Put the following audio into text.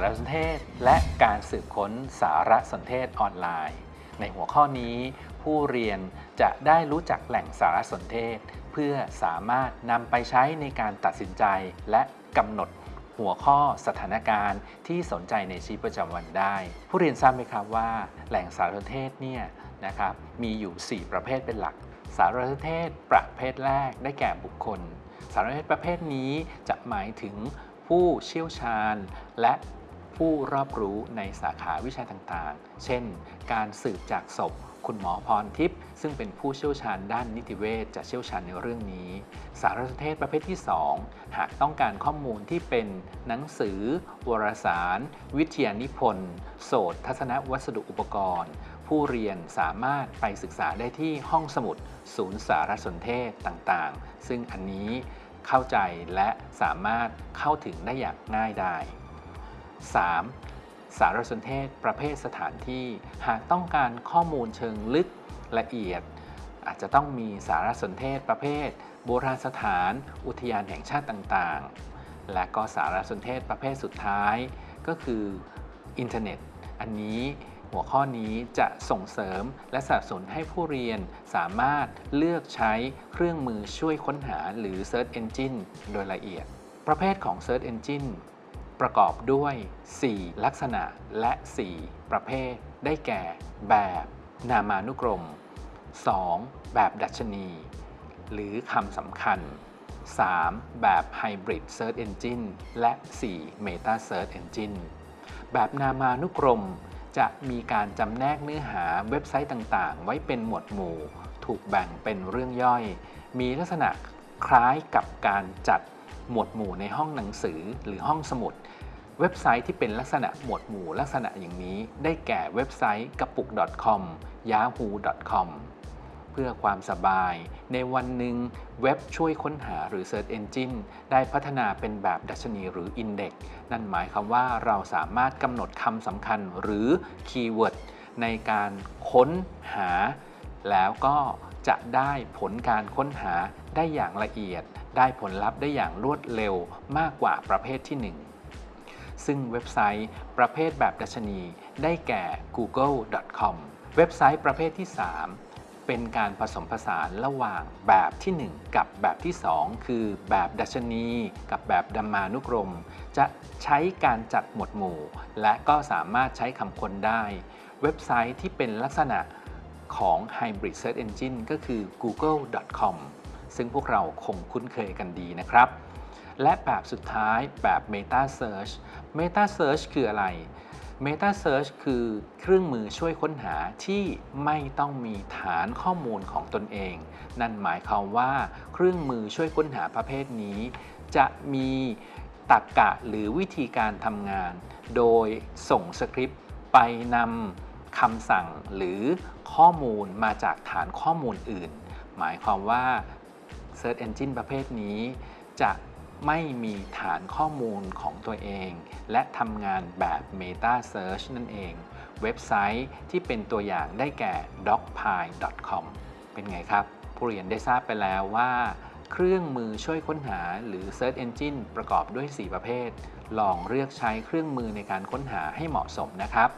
ารสนเทศ และการสืบค้นสารสนเทศออนไลน์ ในหัวข้อนี้ ผู้เรียนจะได้รู้จักแหล่งสารสนเทศ เพื่อสามารถนำไปใช้ในการตัดสินใจและกำหนดหัวข้อสถานการณ์ที่สนใจในชีวิตประจำวันได้ ผู้เรียนทราบไหมครับว่า แหล่งสารสนเทศเนี่ยนะครับมีอยู่ 4 ประเภทเป็นหลัก สารสนเทศประเภทแรกได้แก่บุคคล สารสนเทศประเภทนี้จะหมายถึงผู้เชี่ยวชาญ และ ผู้รอบรู้ในสาขาวิชาต่างๆ เช่น การสืบจากศพ คุณหมอพรทิพย์ซึ่งเป็นผู้เชี่ยวชาญด้านนิติเวชจะเชี่ยวชาญในเรื่องนี้ สารสนเทศประเภทที่ 2 หากต้องการข้อมูลที่เป็นหนังสือ วารสาร วิทยานิพนธ์โสตทัศนวัสดุอุปกรณ์ ผู้เรียนสามารถไปศึกษาได้ที่ห้องสมุด ศูนย์สารสนเทศต่างๆ ซึ่งอันนี้เข้าใจและสามารถเข้าถึงได้อย่างง่ายได้ 3. สารสนเทศประเภทสถานที่ หากต้องการข้อมูลเชิงลึกละเอียด อาจจะต้องมีสารสนเทศประเภท โบราณสถาน อุทยานแห่งชาติต่างๆ และก็สารสนเทศประเภทสุดท้าย ก็คืออินเทอร์เน็ต อันนี้หัวข้อนี้จะส่งเสริมและสนับสนุนให้ผู้เรียนสามารถเลือกใช้เครื่องมือช่วยค้นหาหรือ Search Engine โดยละเอียด ประเภทของ Search Engine ประกอบด้วย 4 ลักษณะและ 4 ประเภท ได้แก่ แบบนามานุกรม 2. แบบดัชนี หรือคำสำคัญ 3. แบบ Hybrid Search Engine และ 4. Meta Search Engine แบบนามานุกรม จะมีการจำแนกเนื้อหาเว็บไซต์ต่างๆ ไว้เป็นหมวดหมู่ ถูกแบ่งเป็นเรื่องย่อย มีลักษณะคล้ายกับการจัด หมวดหมู่ในห้องหนังสือหรือห้องสมุด เว็บไซต์ที่เป็นลักษณะหมวดหมู่ลักษณะอย่างนี้ ได้แก่เว็บไซต์กระปุก .com yahoo.com เพื่อความสบาย ในวันหนึ่งเว็บช่วยค้นหาหรือ Search Engine ได้พัฒนาเป็นแบบดัชนีหรือ Index นั่นหมายความว่าเราสามารถกำหนดคำสำคัญหรือ keyword ในการค้นหา แล้วก็ จะได้ผลการค้นหาได้อย่างละเอียด ได้ผลลัพธ์ได้อย่างรวดเร็วมากกว่าประเภทที่ 1 ซึ่งเว็บไซต์ประเภทแบบดัชนี ได้แก่ google.com เว็บไซต์ประเภทที่ 3 เป็นการผสมผสานระหว่างแบบที่ 1 กับแบบที่ 2 คือแบบดัชนี กับแบบดัมมานุกรม จะใช้การจัดหมวดหมู่ และก็สามารถใช้คำค้นได้ เว็บไซต์ที่เป็นลักษณะ ของ Hybrid Search Engine ก็คือ google.com ซึ่งพวกเราคงคุ้นเคยกันดีนะครับ และแบบสุดท้ายแบบ Meta Search Meta Search คืออะไร Meta Search คือเครื่องมือช่วยค้นหาที่ไม่ต้องมีฐานข้อมูลของตนเอง นั่นหมายความว่าเครื่องมือช่วยค้นหาประเภทนี้ จะมีตรรกกะหรือวิธีการทำงาน โดยส่งสคริปต์ไปนำ คำสั่งหรือข้อมูลมาจากฐานข้อมูลอื่น หมายความว่า Search Engine ประเภทนี้ จะไม่มีฐานข้อมูลของตัวเอง และทำงานแบบ Meta Search นั่นเอง เว็บไซต์ที่เป็นตัวอย่างได้แก่ dogpile.com เป็นไงครับ ผู้เรียนได้ทราบไปแล้วว่า เครื่องมือช่วยค้นหาหรือ Search Engine ประกอบด้วย 4 ประเภท ลองเลือกใช้เครื่องมือในการค้นหาให้เหมาะสมนะครับ